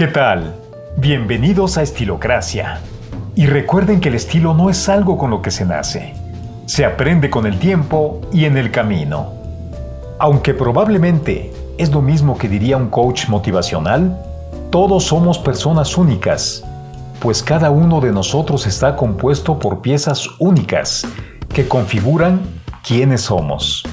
¿Qué tal? Bienvenidos a Estilocracia. Y recuerden que el estilo no es algo con lo que se nace. Se aprende con el tiempo y en el camino. Aunque probablemente es lo mismo que diría un coach motivacional, todos somos personas únicas, pues cada uno de nosotros está compuesto por piezas únicas que configuran quiénes somos.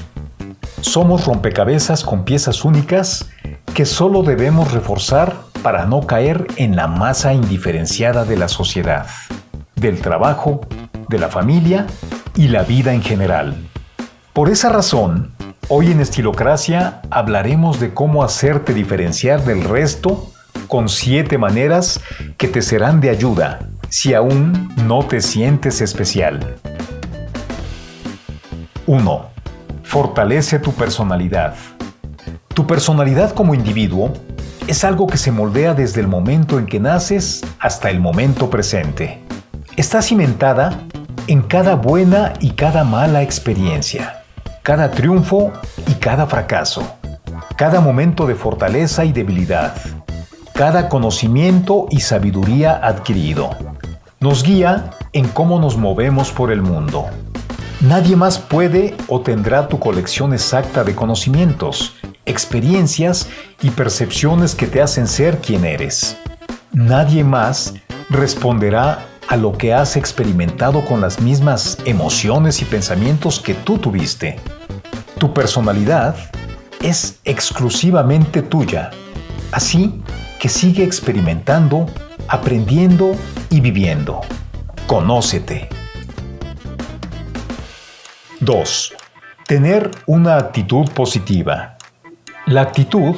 Somos rompecabezas con piezas únicas que solo debemos reforzar para no caer en la masa indiferenciada de la sociedad, del trabajo, de la familia y la vida en general. Por esa razón, hoy en Estilocracia hablaremos de cómo hacerte diferenciar del resto con siete maneras que te serán de ayuda si aún no te sientes especial. 1. Fortalece tu personalidad. Tu personalidad como individuo es algo que se moldea desde el momento en que naces hasta el momento presente. Está cimentada en cada buena y cada mala experiencia, cada triunfo y cada fracaso, cada momento de fortaleza y debilidad, cada conocimiento y sabiduría adquirido. Nos guía en cómo nos movemos por el mundo. Nadie más puede o tendrá tu colección exacta de conocimientos, experiencias y percepciones que te hacen ser quien eres. Nadie más responderá a lo que has experimentado con las mismas emociones y pensamientos que tú tuviste. Tu personalidad es exclusivamente tuya, así que sigue experimentando, aprendiendo y viviendo. Conócete. 2. Tener una actitud positiva. La actitud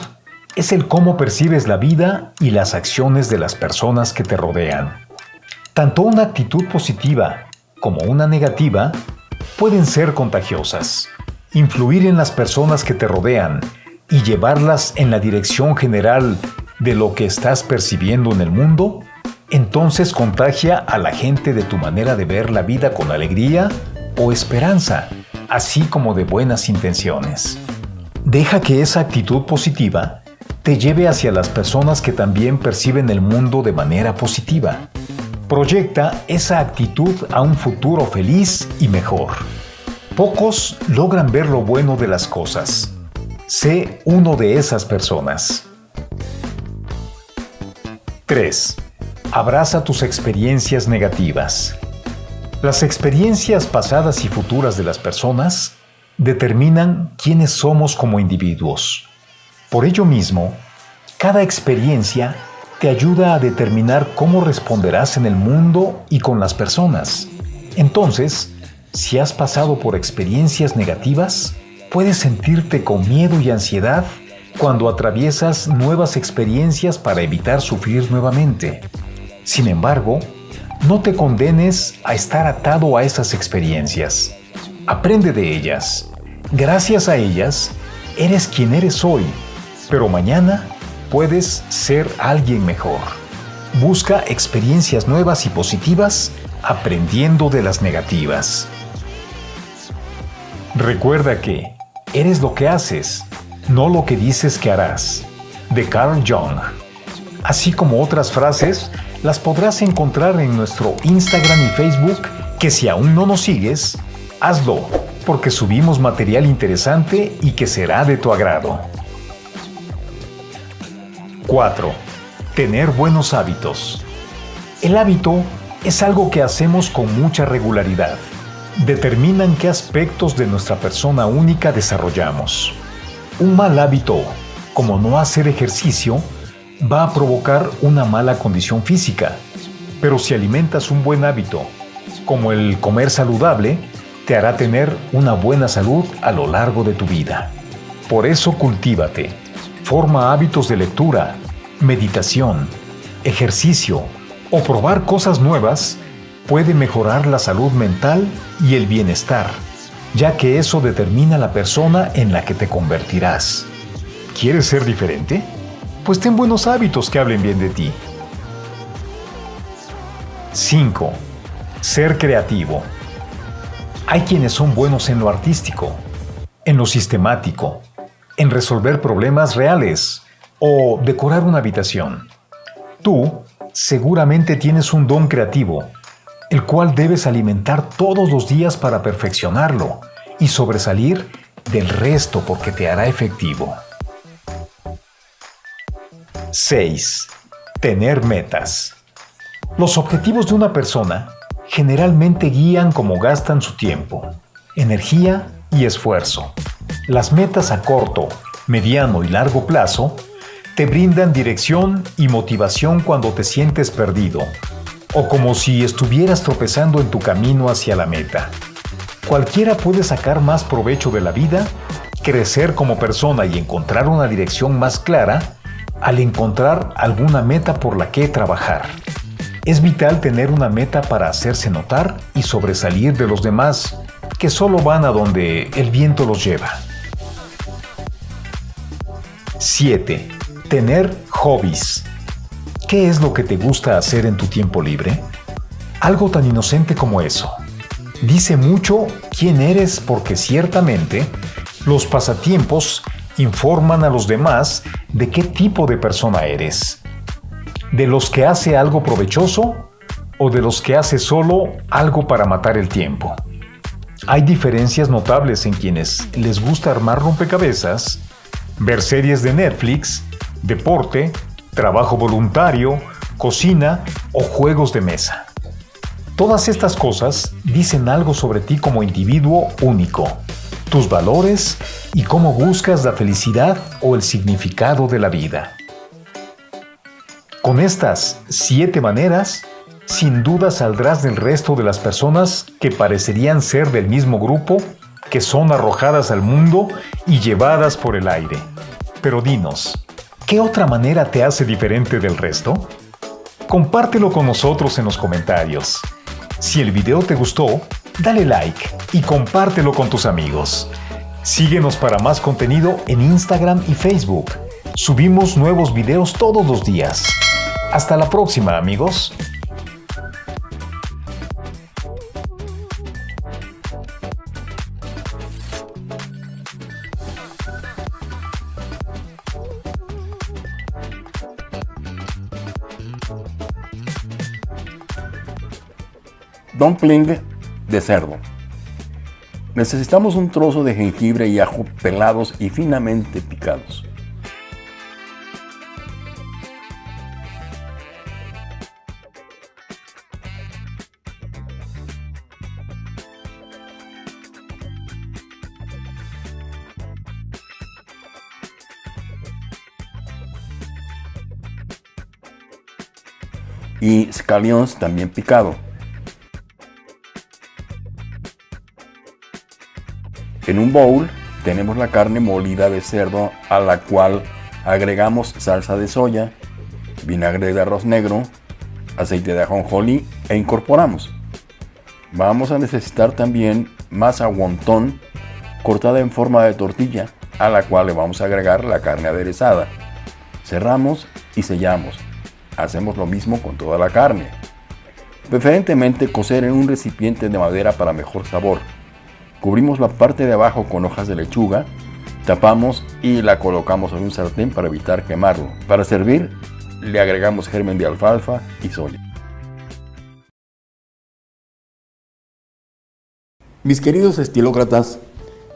es el cómo percibes la vida y las acciones de las personas que te rodean. Tanto una actitud positiva como una negativa pueden ser contagiosas, influir en las personas que te rodean y llevarlas en la dirección general de lo que estás percibiendo en el mundo, entonces contagia a la gente de tu manera de ver la vida con alegría o esperanza, así como de buenas intenciones. Deja que esa actitud positiva te lleve hacia las personas que también perciben el mundo de manera positiva. Proyecta esa actitud a un futuro feliz y mejor. Pocos logran ver lo bueno de las cosas. Sé uno de esas personas. 3. Abraza tus experiencias negativas. Las experiencias pasadas y futuras de las personas determinan quiénes somos como individuos. Por ello mismo, cada experiencia te ayuda a determinar cómo responderás en el mundo y con las personas. Entonces, si has pasado por experiencias negativas, puedes sentirte con miedo y ansiedad cuando atraviesas nuevas experiencias para evitar sufrir nuevamente. Sin embargo, no te condenes a estar atado a esas experiencias. Aprende de ellas. Gracias a ellas, eres quien eres hoy, pero mañana puedes ser alguien mejor. Busca experiencias nuevas y positivas aprendiendo de las negativas. Recuerda que eres lo que haces no lo que dices que harás, de Carl Jung. Así como otras frases, las podrás encontrar en nuestro Instagram y Facebook, que si aún no nos sigues, hazlo, porque subimos material interesante y que será de tu agrado. 4. Tener buenos hábitos. El hábito es algo que hacemos con mucha regularidad. Determinan qué aspectos de nuestra persona única desarrollamos. Un mal hábito, como no hacer ejercicio, va a provocar una mala condición física. Pero si alimentas un buen hábito, como el comer saludable, te hará tener una buena salud a lo largo de tu vida. Por eso cultívate. Forma hábitos de lectura, meditación, ejercicio o probar cosas nuevas puede mejorar la salud mental y el bienestar ya que eso determina la persona en la que te convertirás. ¿Quieres ser diferente? Pues ten buenos hábitos que hablen bien de ti. 5. Ser creativo. Hay quienes son buenos en lo artístico, en lo sistemático, en resolver problemas reales o decorar una habitación. Tú seguramente tienes un don creativo, el cual debes alimentar todos los días para perfeccionarlo y sobresalir del resto porque te hará efectivo. 6. Tener metas. Los objetivos de una persona generalmente guían cómo gastan su tiempo, energía y esfuerzo. Las metas a corto, mediano y largo plazo te brindan dirección y motivación cuando te sientes perdido o como si estuvieras tropezando en tu camino hacia la meta. Cualquiera puede sacar más provecho de la vida, crecer como persona y encontrar una dirección más clara al encontrar alguna meta por la que trabajar. Es vital tener una meta para hacerse notar y sobresalir de los demás que solo van a donde el viento los lleva. 7. Tener hobbies. ¿Qué es lo que te gusta hacer en tu tiempo libre? Algo tan inocente como eso. Dice mucho quién eres porque ciertamente los pasatiempos informan a los demás de qué tipo de persona eres. ¿De los que hace algo provechoso o de los que hace solo algo para matar el tiempo? Hay diferencias notables en quienes les gusta armar rompecabezas ver series de Netflix, deporte, trabajo voluntario, cocina o juegos de mesa. Todas estas cosas dicen algo sobre ti como individuo único, tus valores y cómo buscas la felicidad o el significado de la vida. Con estas siete maneras, sin duda saldrás del resto de las personas que parecerían ser del mismo grupo que son arrojadas al mundo y llevadas por el aire. Pero dinos, ¿qué otra manera te hace diferente del resto? Compártelo con nosotros en los comentarios. Si el video te gustó, dale like y compártelo con tus amigos. Síguenos para más contenido en Instagram y Facebook. Subimos nuevos videos todos los días. Hasta la próxima amigos. Dumpling de cerdo. Necesitamos un trozo de jengibre y ajo pelados y finamente picados. Y scallions también picado. En un bowl tenemos la carne molida de cerdo a la cual agregamos salsa de soya, vinagre de arroz negro, aceite de ajonjolí e incorporamos. Vamos a necesitar también masa wonton cortada en forma de tortilla a la cual le vamos a agregar la carne aderezada. Cerramos y sellamos. Hacemos lo mismo con toda la carne. Preferentemente cocer en un recipiente de madera para mejor sabor. Cubrimos la parte de abajo con hojas de lechuga, tapamos y la colocamos en un sartén para evitar quemarlo. Para servir, le agregamos germen de alfalfa y soya. Mis queridos estilócratas,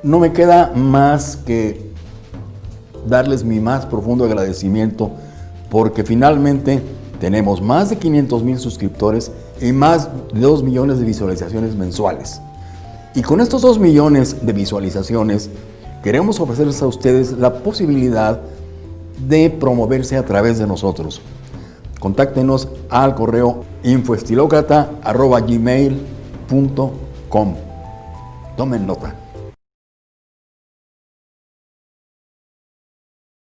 no me queda más que darles mi más profundo agradecimiento porque finalmente tenemos más de 500 mil suscriptores y más de 2 millones de visualizaciones mensuales. Y con estos 2 millones de visualizaciones, queremos ofrecerles a ustedes la posibilidad de promoverse a través de nosotros. Contáctenos al correo infoestilocrata.gmail.com Tomen nota.